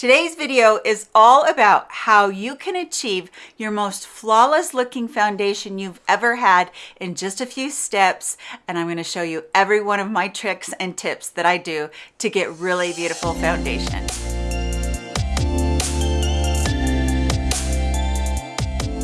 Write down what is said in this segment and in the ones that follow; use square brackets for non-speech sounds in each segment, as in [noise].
Today's video is all about how you can achieve your most flawless looking foundation you've ever had in just a few steps. And I'm gonna show you every one of my tricks and tips that I do to get really beautiful foundation.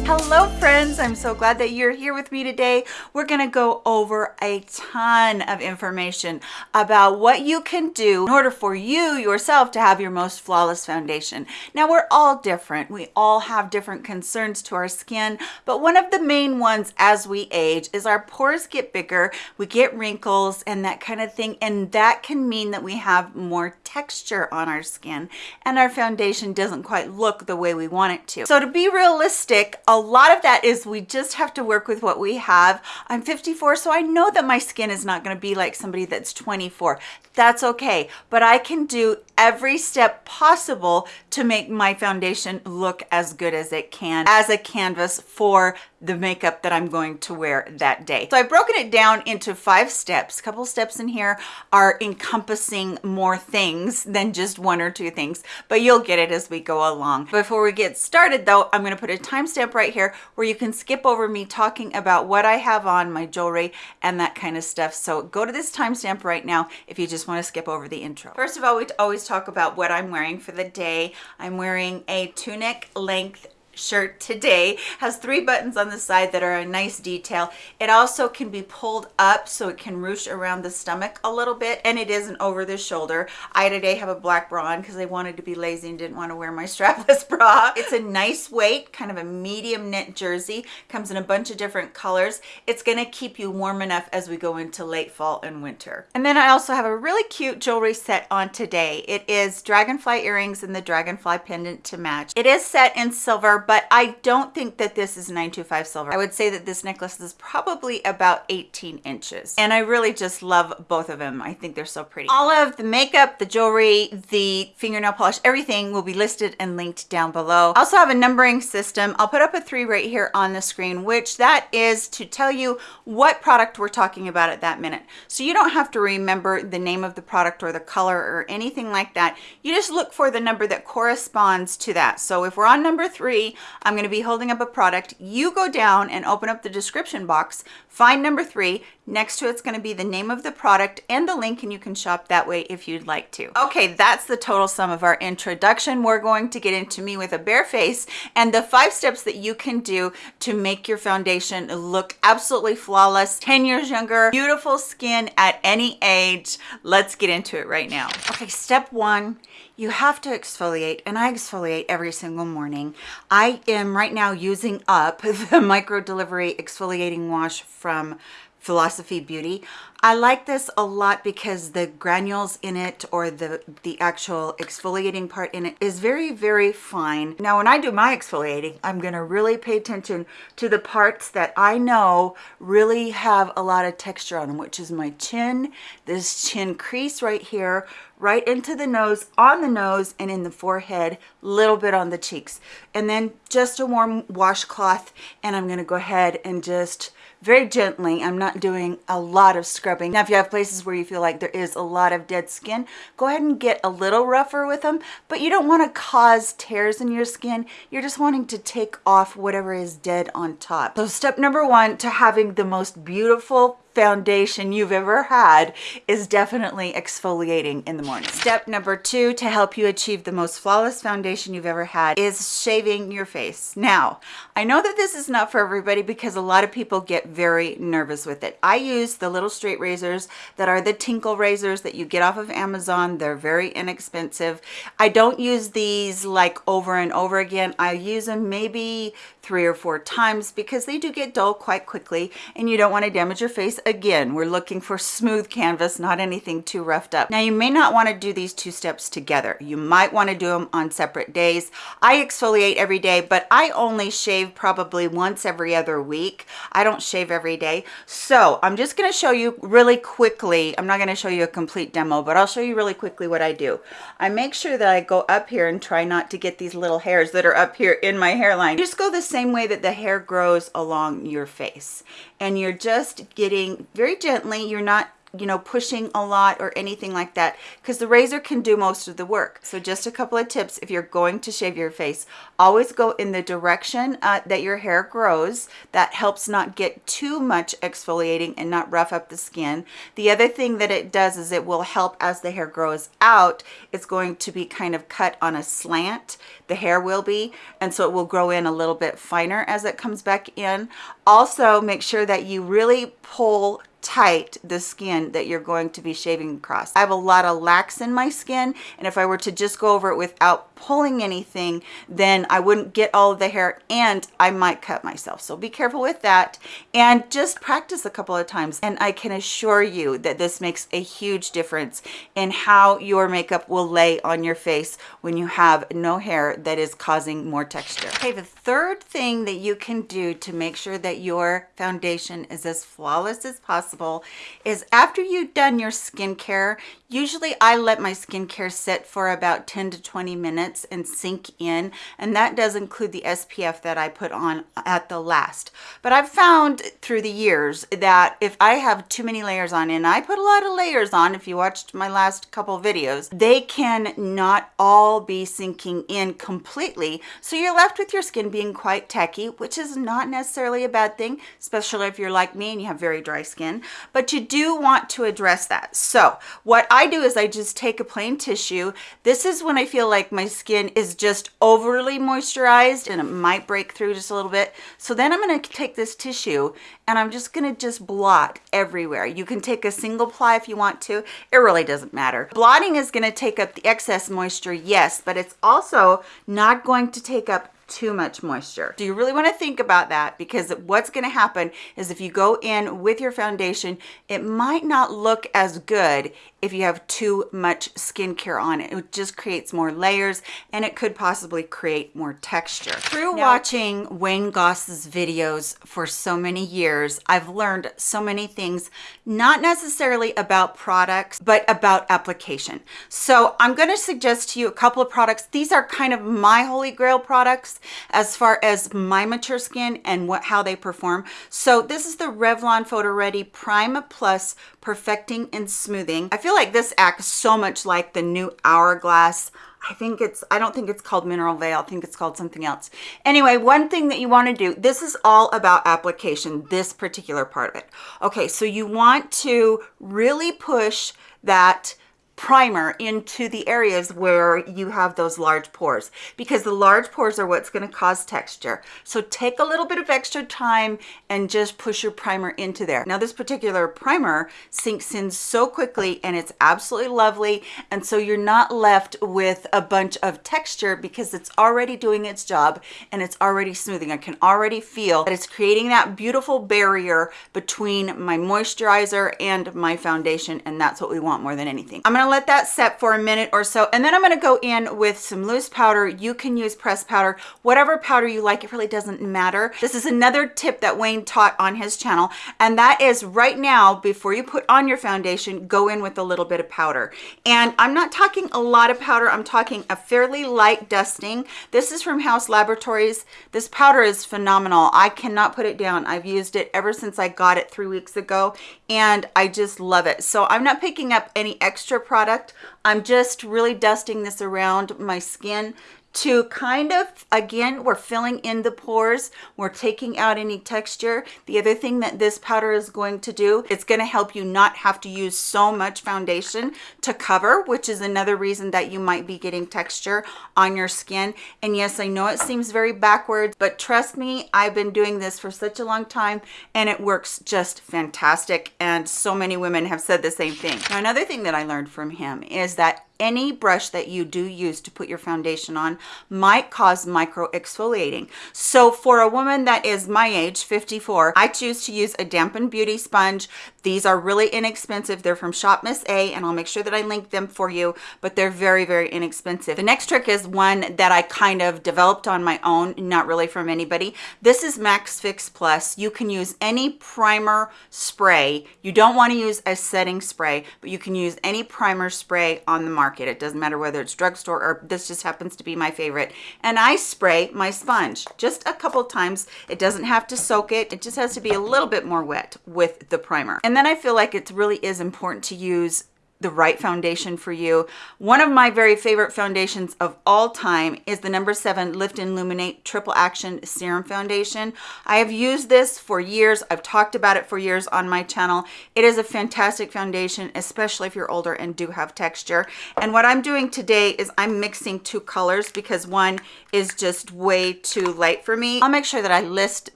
Hello friends, I'm so glad that you're here with me today. We're gonna go over a ton of information about what you can do in order for you yourself to have your most flawless foundation. Now we're all different. We all have different concerns to our skin, but one of the main ones as we age is our pores get bigger, we get wrinkles and that kind of thing, and that can mean that we have more texture on our skin and our foundation doesn't quite look the way we want it to. So to be realistic, a lot of that is we just have to work with what we have. I'm 54, so I know that my skin is not gonna be like somebody that's 24. That's okay, but I can do every step possible to make my foundation look as good as it can as a canvas for the makeup that I'm going to wear that day. So I've broken it down into five steps. A couple steps in here are encompassing more things than just one or two things, but you'll get it as we go along. Before we get started though, I'm gonna put a timestamp right here where you can skip over me talking about what I have on, my jewelry, and that kind of stuff. So go to this timestamp right now if you just wanna skip over the intro. First of all, we always talk about what I'm wearing for the day. I'm wearing a tunic length shirt today has three buttons on the side that are a nice detail. It also can be pulled up so it can ruche around the stomach a little bit and it isn't over the shoulder. I today have a black bra on because i wanted to be lazy and didn't want to wear my [laughs] strapless bra. It's a nice weight kind of a medium knit jersey. Comes in a bunch of different colors. It's going to keep you warm enough as we go into late fall and winter. And then i also have a really cute jewelry set on today. It is dragonfly earrings and the dragonfly pendant to match. It is set in silver but I don't think that this is 925 silver. I would say that this necklace is probably about 18 inches. And I really just love both of them. I think they're so pretty. All of the makeup, the jewelry, the fingernail polish, everything will be listed and linked down below. I also have a numbering system. I'll put up a three right here on the screen, which that is to tell you what product we're talking about at that minute. So you don't have to remember the name of the product or the color or anything like that. You just look for the number that corresponds to that. So if we're on number three, I'm going to be holding up a product. You go down and open up the description box, find number three. Next to it's going to be the name of the product and the link and you can shop that way if you'd like to. Okay, that's the total sum of our introduction. We're going to get into me with a bare face and the five steps that you can do to make your foundation look absolutely flawless, 10 years younger, beautiful skin at any age. Let's get into it right now. Okay, step one, you have to exfoliate and I exfoliate every single morning. I am right now using up [laughs] the micro delivery exfoliating wash from Philosophy Beauty. I like this a lot because the granules in it or the, the actual exfoliating part in it is very, very fine. Now, when I do my exfoliating, I'm gonna really pay attention to the parts that I know really have a lot of texture on them, which is my chin, this chin crease right here, right into the nose, on the nose, and in the forehead, little bit on the cheeks. And then just a warm washcloth, and I'm gonna go ahead and just very gently. I'm not doing a lot of scrubbing. Now, if you have places where you feel like there is a lot of dead skin, go ahead and get a little rougher with them, but you don't want to cause tears in your skin. You're just wanting to take off whatever is dead on top. So step number one to having the most beautiful foundation you've ever had is definitely exfoliating in the morning. Step number two to help you achieve the most flawless foundation you've ever had is shaving your face. Now, I know that this is not for everybody because a lot of people get very nervous with it. I use the little straight razors that are the tinkle razors that you get off of Amazon. They're very inexpensive. I don't use these like over and over again. I use them maybe three or four times because they do get dull quite quickly and you don't want to damage your face again we're looking for smooth canvas not anything too roughed up. Now you may not want to do these two steps together. You might want to do them on separate days. I exfoliate every day but i only shave probably once every other week. I don't shave every day. So i'm just going to show you really quickly i'm not going to show you a complete demo but i'll show you really quickly what i do. I make sure that i go up here and try not to get these little hairs that are up here in my hairline. Just go the same way that the hair grows along your face and you're just getting very gently. You're not you know, pushing a lot or anything like that because the razor can do most of the work. So just a couple of tips if you're going to shave your face, always go in the direction uh, that your hair grows. That helps not get too much exfoliating and not rough up the skin. The other thing that it does is it will help as the hair grows out. It's going to be kind of cut on a slant. The hair will be, and so it will grow in a little bit finer as it comes back in. Also, make sure that you really pull tight the skin that you're going to be shaving across. I have a lot of lax in my skin and if I were to just go over it without pulling anything then I wouldn't get all of the hair and I might cut myself. So be careful with that and just practice a couple of times and I can assure you that this makes a huge difference in how your makeup will lay on your face when you have no hair that is causing more texture. The third thing that you can do to make sure that your foundation is as flawless as possible is after you've done your skincare, usually I let my skincare sit for about 10 to 20 minutes and sink in. And that does include the SPF that I put on at the last. But I've found through the years that if I have too many layers on, and I put a lot of layers on, if you watched my last couple videos, they can not all be sinking in completely. So you're left with your skin being quite tacky, which is not necessarily a bad thing, especially if you're like me and you have very dry skin but you do want to address that. So what I do is I just take a plain tissue. This is when I feel like my skin is just overly moisturized and it might break through just a little bit. So then I'm gonna take this tissue and I'm just gonna just blot everywhere. You can take a single ply if you want to. It really doesn't matter. Blotting is gonna take up the excess moisture, yes, but it's also not going to take up too much moisture. Do you really want to think about that? Because what's going to happen is if you go in with your foundation, it might not look as good if you have too much skincare on it. It just creates more layers and it could possibly create more texture. Through now, watching Wayne Goss's videos for so many years, I've learned so many things, not necessarily about products, but about application. So I'm going to suggest to you a couple of products. These are kind of my holy grail products as far as my mature skin and what how they perform. So this is the Revlon Photo Ready Prime Plus Perfecting and Smoothing. I feel like this acts so much like the new Hourglass I think it's, I don't think it's called Mineral Veil. I think it's called something else. Anyway, one thing that you want to do, this is all about application, this particular part of it. Okay, so you want to really push that primer into the areas where you have those large pores because the large pores are what's going to cause texture. So take a little bit of extra time and just push your primer into there. Now this particular primer sinks in so quickly and it's absolutely lovely. And so you're not left with a bunch of texture because it's already doing its job and it's already smoothing. I can already feel that it's creating that beautiful barrier between my moisturizer and my foundation. And that's what we want more than anything. I'm going to gonna let that set for a minute or so and then I'm gonna go in with some loose powder. You can use pressed powder, whatever powder you like, it really doesn't matter. This is another tip that Wayne taught on his channel and that is right now, before you put on your foundation, go in with a little bit of powder. And I'm not talking a lot of powder, I'm talking a fairly light dusting. This is from Haus Laboratories. This powder is phenomenal. I cannot put it down. I've used it ever since I got it three weeks ago and I just love it. So I'm not picking up any extra product product. I'm just really dusting this around my skin to kind of, again, we're filling in the pores. We're taking out any texture. The other thing that this powder is going to do, it's going to help you not have to use so much foundation to cover, which is another reason that you might be getting texture on your skin. And yes, I know it seems very backwards, but trust me, I've been doing this for such a long time and it works just fantastic. And so many women have said the same thing. Now, another thing that I learned from him is that any brush that you do use to put your foundation on might cause micro exfoliating. So for a woman that is my age, 54, I choose to use a dampened beauty sponge. These are really inexpensive. They're from Shop Miss A and I'll make sure that I link them for you, but they're very, very inexpensive. The next trick is one that I kind of developed on my own, not really from anybody. This is Max Fix Plus. You can use any primer spray. You don't want to use a setting spray, but you can use any primer spray on the market market. It doesn't matter whether it's drugstore or this just happens to be my favorite. And I spray my sponge just a couple times. It doesn't have to soak it. It just has to be a little bit more wet with the primer. And then I feel like it really is important to use the right foundation for you. One of my very favorite foundations of all time is the number seven Lift and Luminate Triple Action Serum Foundation. I have used this for years. I've talked about it for years on my channel. It is a fantastic foundation, especially if you're older and do have texture. And what I'm doing today is I'm mixing two colors because one is just way too light for me. I'll make sure that I list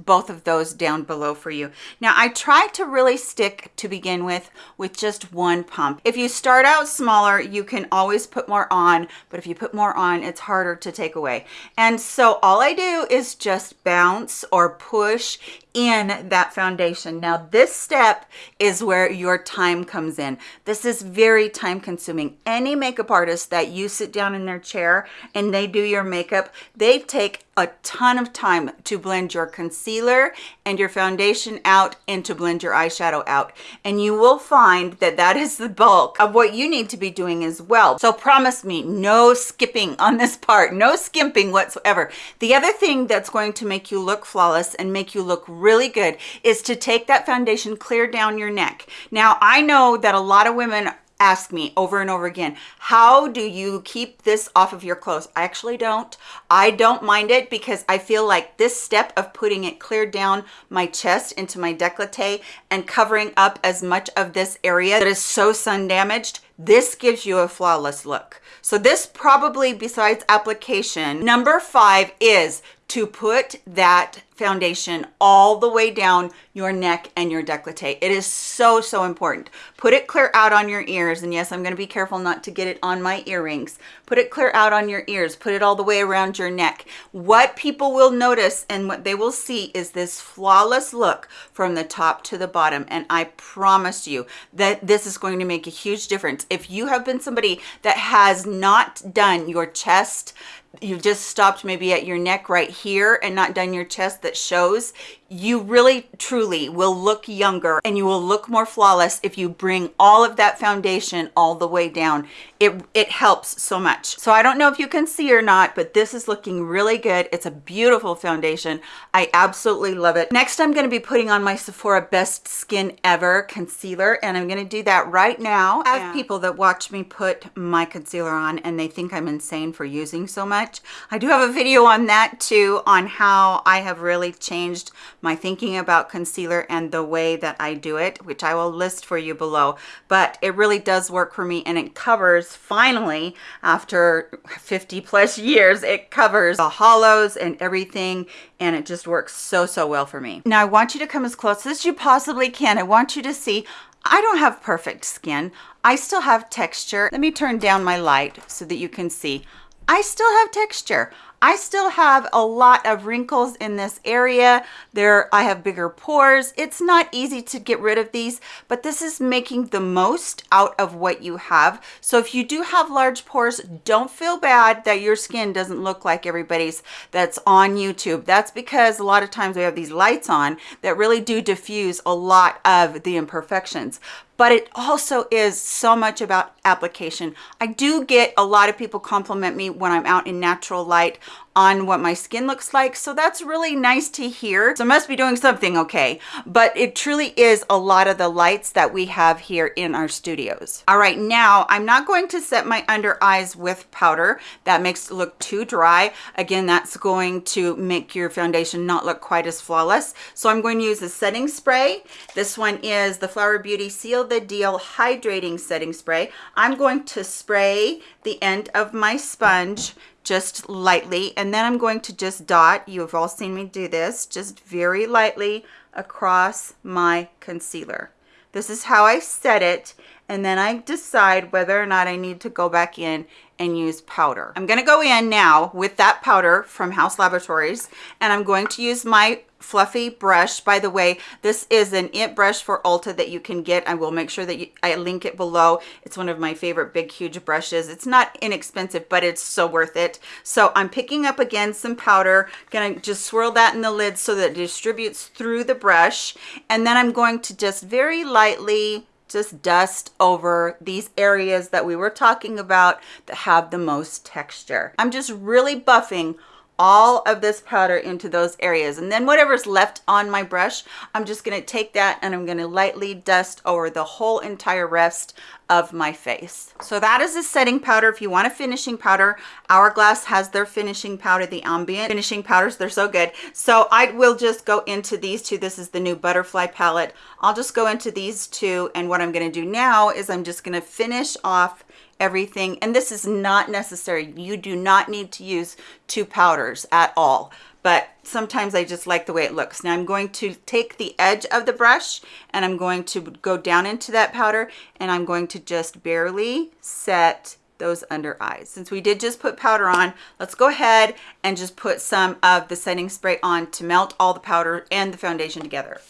both of those down below for you. Now, I try to really stick to begin with with just one pump. If you start out smaller, you can always put more on, but if you put more on, it's harder to take away. And so all I do is just bounce or push in that foundation. Now this step is where your time comes in. This is very time consuming. Any makeup artist that you sit down in their chair and they do your makeup, they take a ton of time to blend your concealer and your foundation out and to blend your eyeshadow out. And you will find that that is the bulk of what you need to be doing as well. So promise me no skipping on this part, no skimping whatsoever. The other thing that's going to make you look flawless and make you look really good is to take that foundation clear down your neck. Now, I know that a lot of women ask me over and over again, how do you keep this off of your clothes? I actually don't. I don't mind it because I feel like this step of putting it clear down my chest into my décolleté and covering up as much of this area that is so sun damaged, this gives you a flawless look. So this probably besides application, number five is to put that foundation all the way down your neck and your décolleté. It is so, so important. Put it clear out on your ears. And yes, I'm going to be careful not to get it on my earrings. Put it clear out on your ears. Put it all the way around your neck. What people will notice and what they will see is this flawless look from the top to the bottom. And I promise you that this is going to make a huge difference. If you have been somebody that has not done your chest, you've just stopped maybe at your neck right here and not done your chest that shows you really truly will look younger and you will look more flawless if you bring all of that foundation all the way down. It it helps so much. So i don't know if you can see or not but this is looking really good. It's a beautiful foundation. I absolutely love it. Next i'm going to be putting on my sephora best skin ever concealer and i'm going to do that right now. I have people that watch me put my concealer on and they think i'm insane for using so much. I do have a video on that too on how i have really changed my thinking about concealer and the way that I do it, which I will list for you below. But it really does work for me and it covers finally after 50 plus years, it covers the hollows and everything and it just works so, so well for me. Now I want you to come as close as you possibly can. I want you to see I don't have perfect skin. I still have texture. Let me turn down my light so that you can see. I still have texture. I still have a lot of wrinkles in this area. There, I have bigger pores. It's not easy to get rid of these, but this is making the most out of what you have. So if you do have large pores, don't feel bad that your skin doesn't look like everybody's that's on YouTube. That's because a lot of times we have these lights on that really do diffuse a lot of the imperfections but it also is so much about application. I do get a lot of people compliment me when I'm out in natural light on what my skin looks like. So that's really nice to hear. So I must be doing something okay. But it truly is a lot of the lights that we have here in our studios. All right, now I'm not going to set my under eyes with powder. That makes it look too dry. Again, that's going to make your foundation not look quite as flawless. So I'm going to use a setting spray. This one is the Flower Beauty Seal the Deal Hydrating Setting Spray. I'm going to spray the end of my sponge just lightly and then I'm going to just dot you've all seen me do this just very lightly across my concealer. This is how I set it and then I decide whether or not I need to go back in and use powder. I'm gonna go in now with that powder from Haus Laboratories and I'm going to use my fluffy brush. By the way, this is an IT brush for Ulta that you can get. I will make sure that you, I link it below. It's one of my favorite big, huge brushes. It's not inexpensive, but it's so worth it. So I'm picking up again some powder, gonna just swirl that in the lid so that it distributes through the brush. And then I'm going to just very lightly just dust over these areas that we were talking about that have the most texture. I'm just really buffing all of this powder into those areas. And then whatever's left on my brush I'm just going to take that and I'm going to lightly dust over the whole entire rest of my face. So that is a setting powder. If you want a finishing powder hourglass has their finishing powder the ambient finishing powders. They're so good. So i will just go into these two. This is the new butterfly palette. I'll just go into these two. And what i'm going to do now is i'm just going to finish off everything. And this is not necessary. You do not need to use two powders at all. But sometimes I just like the way it looks. Now I'm going to take the edge of the brush and I'm going to go down into that powder and I'm going to just barely set those under eyes. Since we did just put powder on, let's go ahead and just put some of the setting spray on to melt all the powder and the foundation together.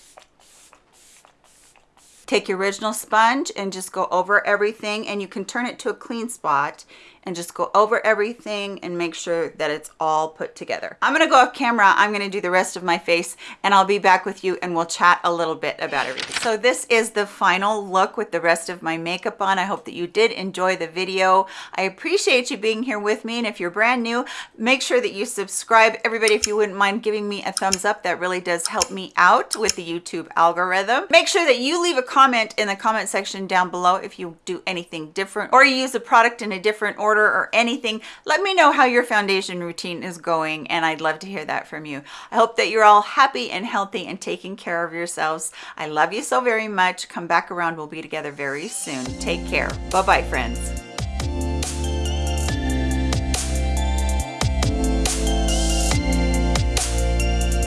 Take your original sponge and just go over everything and you can turn it to a clean spot and just go over everything and make sure that it's all put together. I'm gonna go off camera. I'm gonna do the rest of my face and I'll be back with you and we'll chat a little bit about everything. So this is the final look with the rest of my makeup on. I hope that you did enjoy the video. I appreciate you being here with me and if you're brand new, make sure that you subscribe. Everybody, if you wouldn't mind giving me a thumbs up, that really does help me out with the YouTube algorithm. Make sure that you leave a comment in the comment section down below if you do anything different or you use a product in a different order or anything, let me know how your foundation routine is going and I'd love to hear that from you. I hope that you're all happy and healthy and taking care of yourselves. I love you so very much. Come back around. We'll be together very soon. Take care. Bye-bye, friends.